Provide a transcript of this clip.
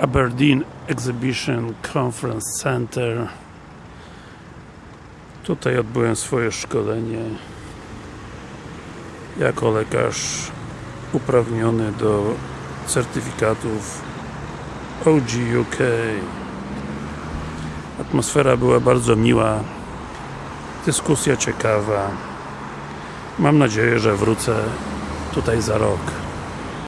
Aberdeen Exhibition Conference Center. Tutaj odbyłem swoje szkolenie jako lekarz uprawniony do certyfikatów OG UK atmosfera była bardzo miła dyskusja ciekawa. Mam nadzieję, że wrócę tutaj za rok.